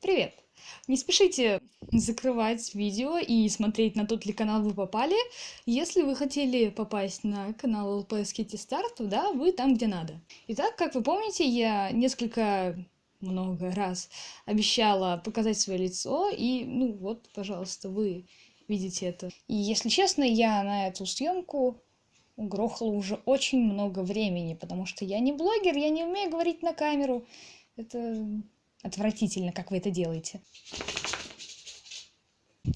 Привет! Не спешите закрывать видео и смотреть, на тот ли канал вы попали. Если вы хотели попасть на канал LPS Kitty Star, то да, вы там, где надо. Итак, как вы помните, я несколько много раз обещала показать свое лицо, и, ну вот, пожалуйста, вы видите это. И, если честно, я на эту съемку угрохала уже очень много времени, потому что я не блогер, я не умею говорить на камеру. Это Отвратительно, как вы это делаете.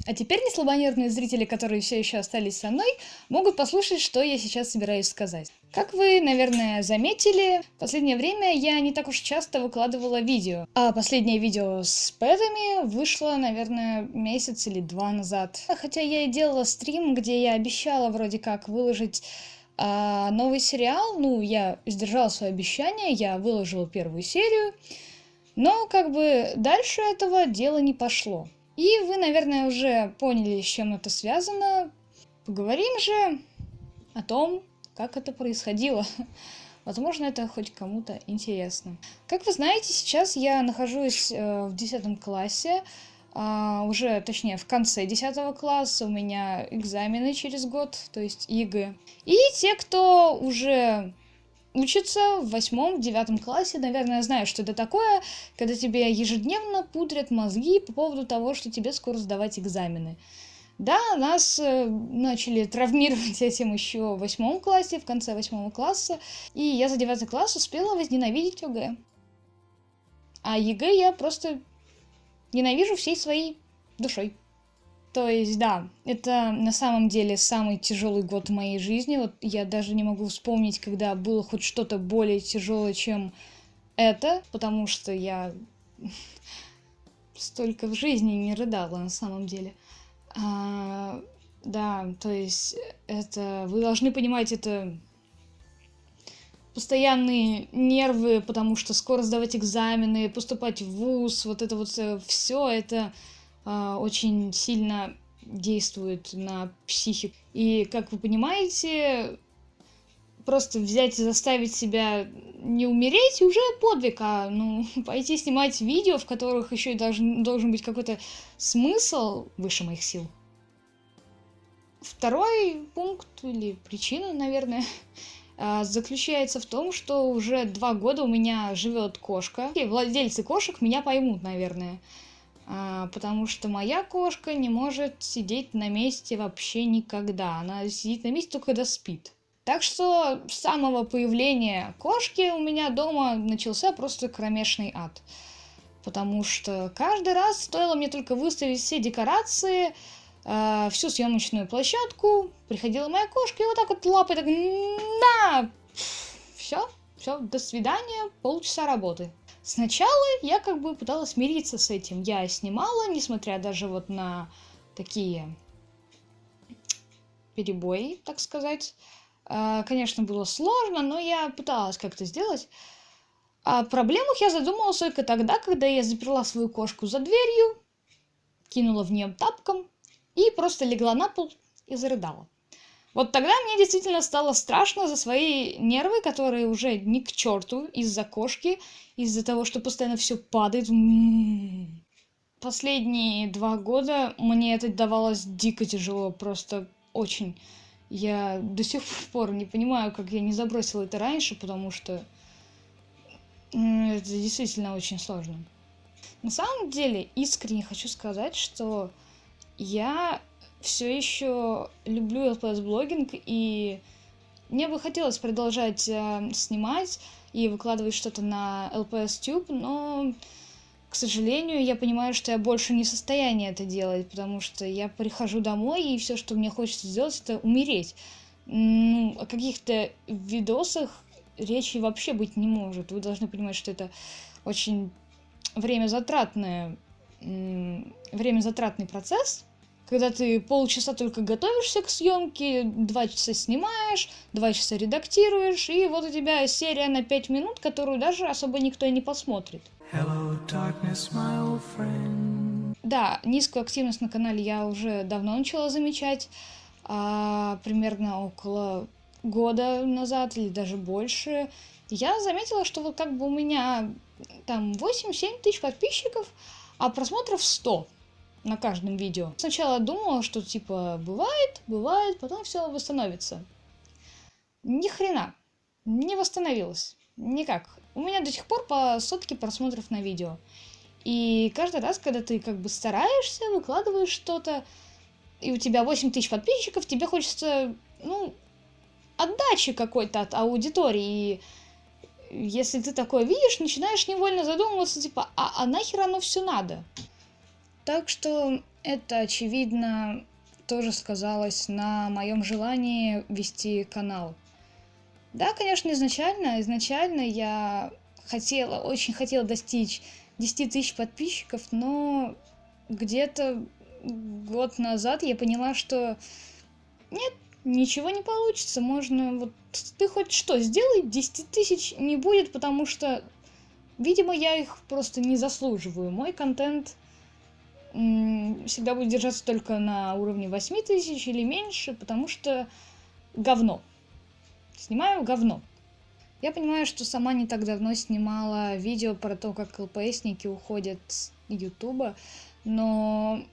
А теперь неслабонервные зрители, которые все еще остались со мной, могут послушать, что я сейчас собираюсь сказать. Как вы, наверное, заметили, в последнее время я не так уж часто выкладывала видео. А последнее видео с пэтами вышло, наверное, месяц или два назад. Хотя я и делала стрим, где я обещала вроде как выложить а, новый сериал. Ну, я сдержала свое обещание, я выложила первую серию. Но как бы дальше этого дела не пошло. И вы, наверное, уже поняли, с чем это связано. Поговорим же о том, как это происходило. Возможно, это хоть кому-то интересно. Как вы знаете, сейчас я нахожусь э, в 10 классе, э, уже, точнее, в конце 10 класса у меня экзамены через год, то есть ЕГЭ. И те, кто уже учится в восьмом, девятом классе, наверное, знаю, что это такое, когда тебе ежедневно пудрят мозги по поводу того, что тебе скоро сдавать экзамены. Да, нас э, начали травмировать этим еще в восьмом классе, в конце восьмого класса, и я за девятый класс успела возненавидеть ОГЭ. А ЕГЭ я просто ненавижу всей своей душой. То есть, да, это на самом деле самый тяжелый год в моей жизни. Вот я даже не могу вспомнить, когда было хоть что-то более тяжелое, чем это, потому что я столько в жизни не рыдала на самом деле. А, да, то есть это, вы должны понимать, это постоянные нервы, потому что скоро сдавать экзамены, поступать в ВУЗ, вот это вот все это очень сильно действует на психику. И, как вы понимаете, просто взять и заставить себя не умереть уже подвиг, а ну, пойти снимать видео, в которых еще и должен, должен быть какой-то смысл выше моих сил. Второй пункт или причина, наверное, а, заключается в том, что уже два года у меня живет кошка. И владельцы кошек меня поймут, наверное. А, потому что моя кошка не может сидеть на месте вообще никогда. Она сидит на месте только когда спит. Так что с самого появления кошки у меня дома начался просто кромешный ад. Потому что каждый раз стоило мне только выставить все декорации, э, всю съемочную площадку, приходила моя кошка и вот так вот лапой так на, все, все, до свидания, полчаса работы. Сначала я как бы пыталась смириться с этим. Я снимала, несмотря даже вот на такие перебои, так сказать. А, конечно, было сложно, но я пыталась как-то сделать. О проблемах я задумалась только тогда, когда я заперла свою кошку за дверью, кинула в нее тапком и просто легла на пол и зарыдала. Вот тогда мне действительно стало страшно за свои нервы, которые уже не к черту из-за кошки, из-за того, что постоянно все падает. М-м-м. Последние два года мне это давалось дико тяжело, просто очень. Я до сих пор не понимаю, как я не забросила это раньше, потому что это действительно очень сложно. На самом деле, искренне хочу сказать, что я все еще люблю LPS-блогинг, и мне бы хотелось продолжать э, снимать и выкладывать что-то на LPS-тube, но, к сожалению, я понимаю, что я больше не в состоянии это делать, потому что я прихожу домой, и все, что мне хочется сделать, это умереть. Ну, о каких-то видосах речи вообще быть не может. Вы должны понимать, что это очень время затратное, время затратный процесс, когда ты полчаса только готовишься к съемке, два часа снимаешь, два часа редактируешь, и вот у тебя серия на пять минут, которую даже особо никто и не посмотрит. Hello, darkness, да, низкую активность на канале я уже давно начала замечать, а, примерно около года назад или даже больше. Я заметила, что вот как бы у меня там 8-7 тысяч подписчиков, а просмотров 100 на каждом видео. Сначала думала, что типа бывает, бывает, потом все восстановится. Ни хрена. Не восстановилось. Никак. У меня до сих пор по сотке просмотров на видео. И каждый раз, когда ты как бы стараешься, выкладываешь что-то, и у тебя 8 тысяч подписчиков, тебе хочется, ну, отдачи какой-то от аудитории. И если ты такое видишь, начинаешь невольно задумываться, типа, а, а нахер оно все надо? Так что это, очевидно, тоже сказалось на моем желании вести канал. Да, конечно, изначально, изначально я хотела, очень хотела достичь 10 тысяч подписчиков, но где-то год назад я поняла, что нет, ничего не получится. Можно вот ты хоть что сделай, 10 тысяч не будет, потому что, видимо, я их просто не заслуживаю. Мой контент всегда будет держаться только на уровне 8 тысяч или меньше, потому что говно. Снимаю говно. Я понимаю, что сама не так давно снимала видео про то, как ЛПСники уходят с Ютуба, но,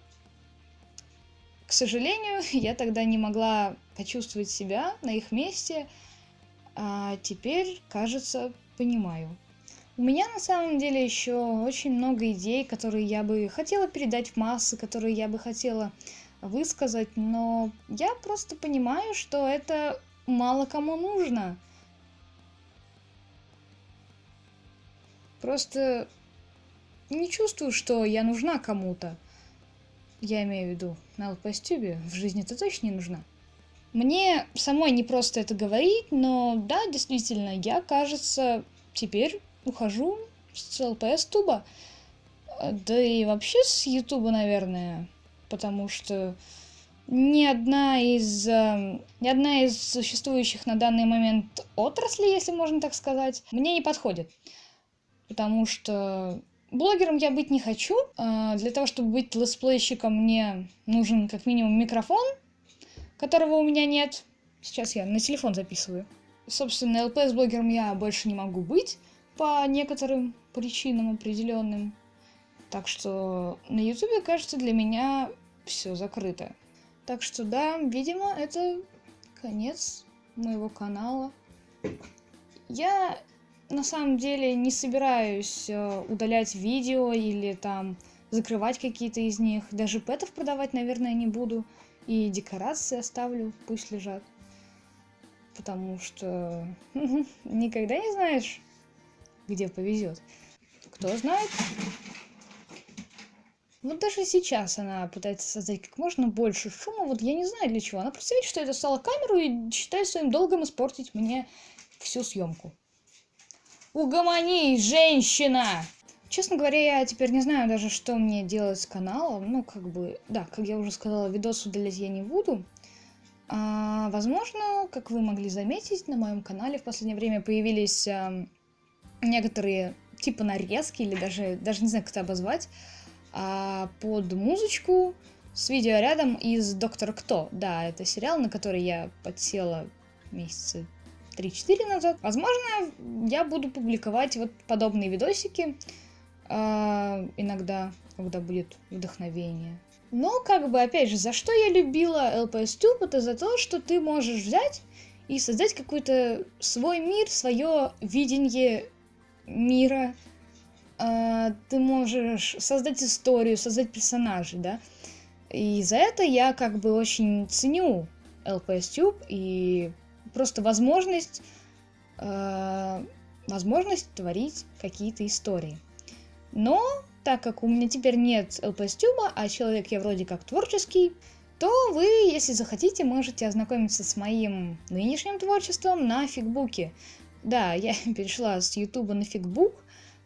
к сожалению, я тогда не могла почувствовать себя на их месте, а теперь, кажется, понимаю. У меня на самом деле еще очень много идей, которые я бы хотела передать в массы, которые я бы хотела высказать, но я просто понимаю, что это мало кому нужно. Просто не чувствую, что я нужна кому-то. Я имею в виду на LPS-тюбе. В жизни это точно не нужна. Мне самой не просто это говорить, но да, действительно, я, кажется, теперь ухожу с LPS-туба. Да и вообще с Ютуба, наверное. Потому что ни одна из, э, ни одна из существующих на данный момент отраслей, если можно так сказать, мне не подходит потому что блогером я быть не хочу. А, для того, чтобы быть летсплейщиком, мне нужен как минимум микрофон, которого у меня нет. Сейчас я на телефон записываю. Собственно, ЛПС-блогером я больше не могу быть по некоторым причинам определенным. Так что на Ютубе, кажется, для меня все закрыто. Так что да, видимо, это конец моего канала. Я на самом деле не собираюсь э, удалять видео или там закрывать какие-то из них. Даже пэтов продавать, наверное, не буду. И декорации оставлю, пусть лежат. Потому что никогда не знаешь, где повезет. Кто знает. Вот даже сейчас она пытается создать как можно больше шума. Вот я не знаю для чего. Она просто видит, что это стало камеру и считает своим долгом испортить мне всю съемку. Угомонись, женщина! Честно говоря, я теперь не знаю даже, что мне делать с каналом. Ну, как бы, да, как я уже сказала, видос удалять я не буду. А, возможно, как вы могли заметить, на моем канале в последнее время появились а, некоторые типа нарезки, или даже, даже не знаю, как это обозвать, а, под музычку с видео рядом из «Доктор Кто». Да, это сериал, на который я подсела месяца 3-4 назад. Возможно, я буду публиковать вот подобные видосики э, иногда, когда будет вдохновение. Но, как бы, опять же, за что я любила LPS это за то, что ты можешь взять и создать какой-то свой мир, свое видение мира. Э, ты можешь создать историю, создать персонажей, да. И за это я как бы очень ценю LPS и просто возможность, э, возможность творить какие-то истории. Но так как у меня теперь нет LPS-тюба, а человек я вроде как творческий, то вы, если захотите, можете ознакомиться с моим нынешним творчеством на фигбуке. Да, я перешла с ютуба на фигбук,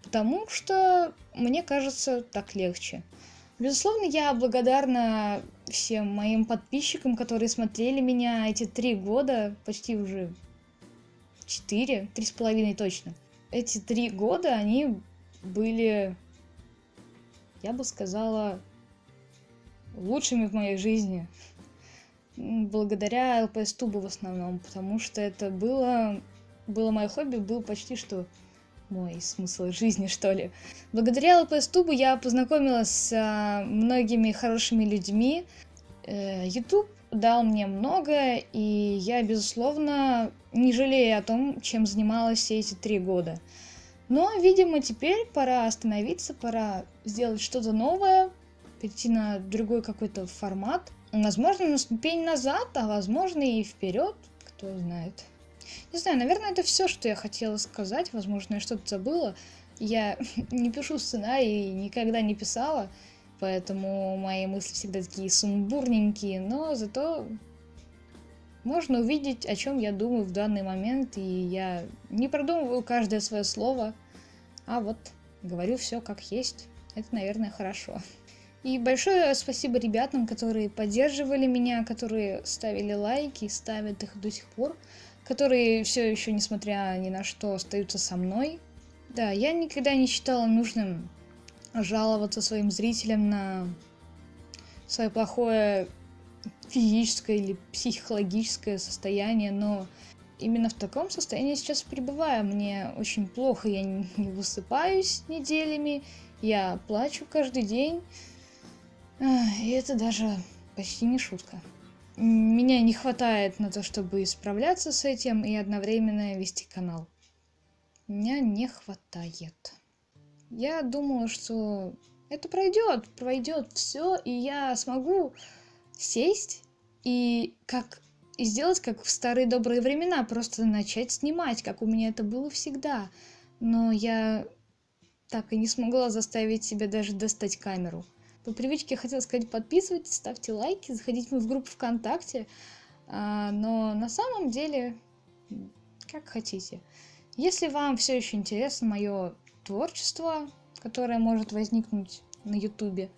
потому что мне кажется так легче. Безусловно, я благодарна всем моим подписчикам, которые смотрели меня эти три года, почти уже четыре, три с половиной точно. Эти три года они были, я бы сказала, лучшими в моей жизни. Благодаря ЛПС Тубу в основном, потому что это было, было мое хобби, был почти что мой смысл жизни, что ли. Благодаря ЛПС-тубу я познакомилась с а, многими хорошими людьми. Э, YouTube дал мне многое, и я, безусловно, не жалею о том, чем занималась все эти три года. Но, видимо, теперь пора остановиться, пора сделать что-то новое, перейти на другой какой-то формат. Возможно, на ступень назад, а возможно и вперед, кто знает. Не знаю, наверное, это все, что я хотела сказать. Возможно, я что-то забыла. Я не пишу сценарий, никогда не писала, поэтому мои мысли всегда такие сумбурненькие, но зато можно увидеть, о чем я думаю в данный момент, и я не продумываю каждое свое слово, а вот говорю все как есть. Это, наверное, хорошо. И большое спасибо ребятам, которые поддерживали меня, которые ставили лайки, ставят их до сих пор, которые все еще, несмотря ни на что, остаются со мной. Да, я никогда не считала нужным жаловаться своим зрителям на свое плохое физическое или психологическое состояние, но именно в таком состоянии сейчас пребываю. Мне очень плохо, я не высыпаюсь неделями, я плачу каждый день. И это даже почти не шутка. Меня не хватает на то, чтобы справляться с этим и одновременно вести канал. Меня не хватает. Я думала, что это пройдет, пройдет все, и я смогу сесть и как и сделать, как в старые добрые времена, просто начать снимать, как у меня это было всегда. Но я так и не смогла заставить себя даже достать камеру. По привычке я хотела сказать, подписывайтесь, ставьте лайки, заходите в группу ВКонтакте. А, но на самом деле, как хотите. Если вам все еще интересно мое творчество, которое может возникнуть на ютубе,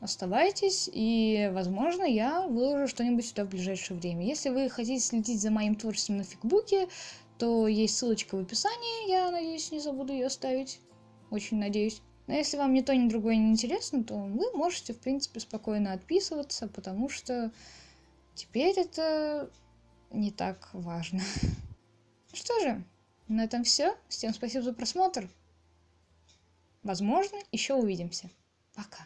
оставайтесь, и, возможно, я выложу что-нибудь сюда в ближайшее время. Если вы хотите следить за моим творчеством на фигбуке, то есть ссылочка в описании, я надеюсь, не забуду ее оставить. Очень надеюсь. Но если вам ни то, ни другое не интересно, то вы можете, в принципе, спокойно отписываться, потому что теперь это не так важно. Что же, на этом все. Всем спасибо за просмотр. Возможно, еще увидимся. Пока.